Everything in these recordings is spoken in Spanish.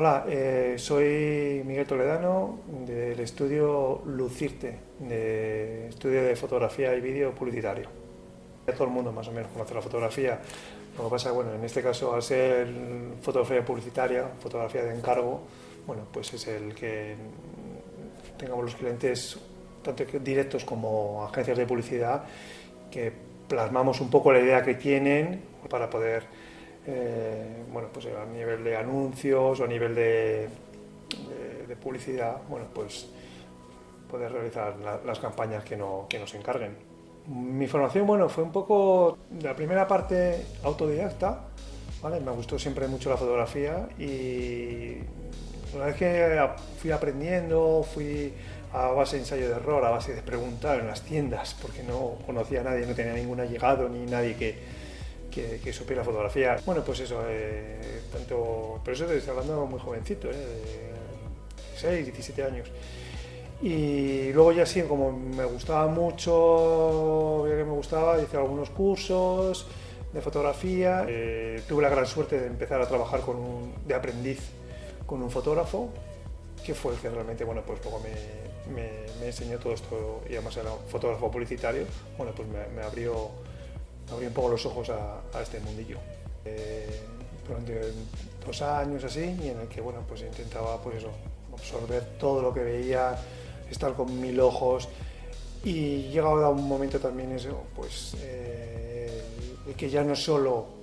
Hola, eh, soy Miguel Toledano del estudio Lucirte, de estudio de fotografía y vídeo publicitario. Todo el mundo más o menos conoce la fotografía, lo que pasa bueno, en este caso al ser fotografía publicitaria, fotografía de encargo, bueno, pues es el que tengamos los clientes tanto directos como agencias de publicidad que plasmamos un poco la idea que tienen para poder eh, bueno, pues a nivel de anuncios o a nivel de, publicidad, bueno, pues poder realizar las campañas que, no, que nos encarguen. Mi formación, bueno, fue un poco, la primera parte autodidacta, ¿vale? Me gustó siempre mucho la fotografía y una vez que fui aprendiendo, fui a base de ensayo de error, a base de preguntar en las tiendas, porque no conocía a nadie, no tenía ningún allegado ni nadie que, que, supiera fotografía. Bueno, pues eso, eh, tanto, pero eso te estoy hablando muy jovencito, eh, de 16, 17 años. Y luego ya sí, como me gustaba mucho, que me gustaba, hice algunos cursos de fotografía. Eh, tuve la gran suerte de empezar a trabajar con un, de aprendiz con un fotógrafo, que fue el que realmente, bueno, pues poco me, me, enseñó todo esto, y además era un fotógrafo publicitario, bueno, pues me, me abrió abrí un poco los ojos a, este mundillo. Eh, durante dos años así, y en el que bueno, pues intentaba pues eso, absorber todo lo que veía, estar con mil ojos, y llegaba a un momento también eso, pues eh, que ya no solo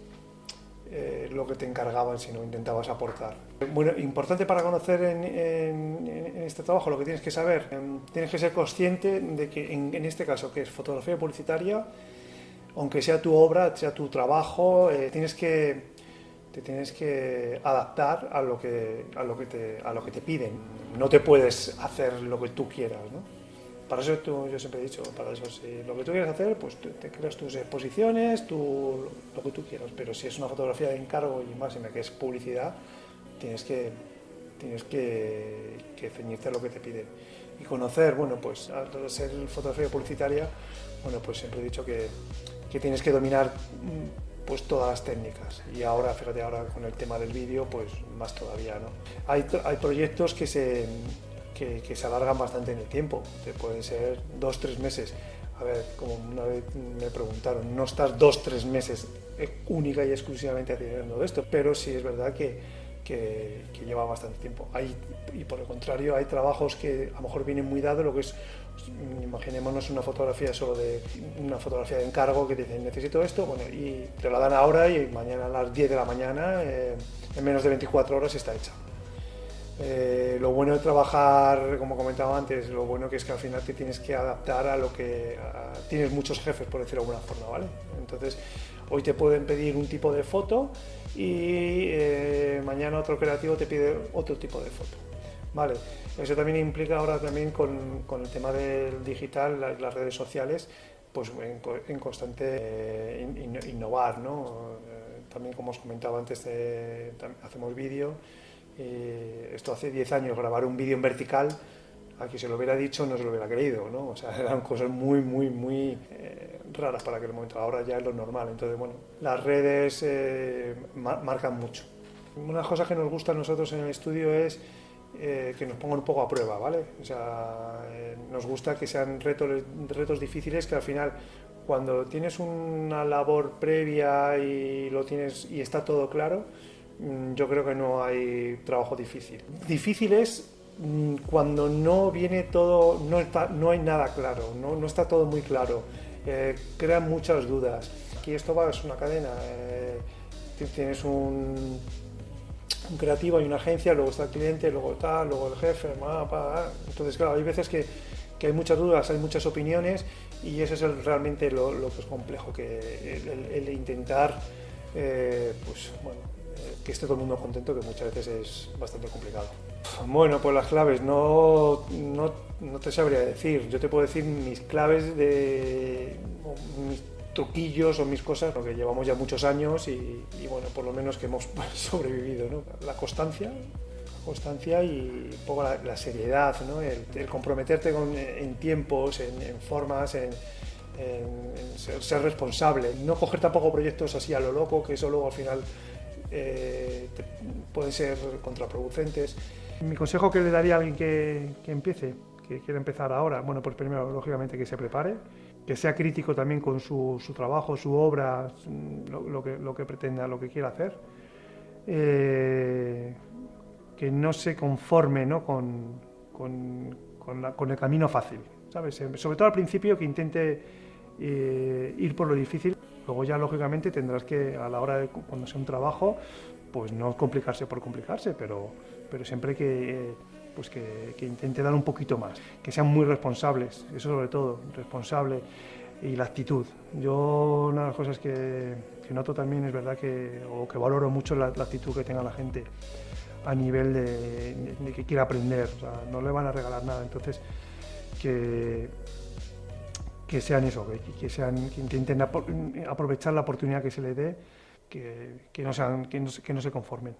eh, lo que te encargaban, sino intentabas aportar. Bueno, importante para conocer en, en, este trabajo lo que tienes que saber, em, tienes que ser consciente de que en, en este caso, que es fotografía publicitaria, aunque sea tu obra, sea tu trabajo, eh, tienes que, te tienes que adaptar a lo que, a, lo que te, a lo que te piden. No te puedes hacer lo que tú quieras, ¿no? Para eso yo siempre he dicho, para eso si lo que tú quieres hacer, pues te, creas tus exposiciones, tu, lo que tú quieras, pero si es una fotografía de encargo y más que es publicidad, tienes que, tienes que, que ceñirte a lo que te piden. Y conocer, bueno, pues al ser fotografía publicitaria, bueno, pues siempre he dicho que que tienes que dominar mm, pues todas las técnicas y ahora, fíjate, ahora con el tema del vídeo, pues más todavía, ¿no? Hay, hay proyectos que se, que, que, se alargan bastante en el tiempo, pueden ser dos, tres meses. A ver, como una vez me preguntaron, no estás dos, tres meses eh, única y exclusivamente haciendo esto, pero sí es verdad que, que, lleva bastante tiempo. Hay, y por el contrario, hay trabajos que a lo mejor vienen muy dados, lo que es imaginémonos una fotografía solo de una fotografía de encargo que dicen necesito esto, bueno, y te la dan ahora y mañana a las 10 de la mañana, eh, en menos de 24 horas está hecha. Eh, lo bueno de trabajar, como comentaba antes, lo bueno que es que al final te tienes que adaptar a lo que tienes muchos jefes, por decirlo de alguna forma, ¿vale? Entonces, hoy te pueden pedir un tipo de foto y eh, mañana otro creativo te pide otro tipo de foto. Vale, eso también implica ahora también con, con el tema del digital, las redes sociales, pues en, constante eh, innovar, ¿no? Eh, también como os comentaba antes, hacemos vídeo, esto hace 10 años, grabar un vídeo en vertical, a quien se lo hubiera dicho no se lo hubiera creído, ¿no? O sea, eran cosas muy, muy, muy raras para aquel momento, ahora ya es lo normal, entonces bueno, las redes marcan mucho. Una cosa que nos gusta a nosotros en el estudio es eh, que nos pongan un poco a prueba, ¿vale? O sea, eh, nos gusta que sean retos, retos difíciles que al final, cuando tienes una labor previa y lo tienes y está todo claro, mm, yo creo que no hay trabajo difícil. Difícil es mm, cuando no viene todo, no, está, no hay nada claro, no, no está todo muy claro, eh, crean muchas dudas. Aquí esto va, es una cadena, tienes un creativo, hay una agencia, luego está el cliente, luego tal, luego el jefe, entonces claro, hay veces que, que, hay muchas dudas, hay muchas opiniones y eso es realmente lo, que es complejo, que el, intentar eh, pues, eh, que esté todo el mundo contento, que muchas veces es bastante complicado. Bueno, pues las claves, no, no, no te sabría decir, yo te puedo decir mis claves de truquillos o mis cosas, porque llevamos ya muchos años y, bueno, por lo menos que hemos sobrevivido, ¿no? La constancia, constancia y un poco la, seriedad, ¿no? El, comprometerte con, en tiempos, en, formas, en, ser, responsable. No coger tampoco proyectos así a lo loco, que eso luego al final eh, pueden ser contraproducentes. Mi consejo que le daría a alguien que, empiece, que quiere empezar ahora, bueno, pues primero, lógicamente, que se prepare, que sea crítico también con su, trabajo, su obra, lo, lo, que, pretenda, lo que quiera hacer. Eh, que no se conforme ¿no? Con, con, el camino fácil, ¿sabes? Sobre todo al principio que intente eh, ir por lo difícil, luego ya lógicamente tendrás que a la hora de cuando sea un trabajo, pues no complicarse por complicarse, pero, pero siempre que, pues que, que intente dar un poquito más, que sean muy responsables, eso sobre todo, responsable y la actitud. Yo una de las cosas que, que noto también es verdad que, o que valoro mucho la, actitud que tenga la gente a nivel de, que quiera aprender, no le van a regalar nada, entonces que, que sean eso, que, que, sean, que intenten aprovechar la oportunidad que se les dé, que, que, no, sean, que, no, que no se conformen.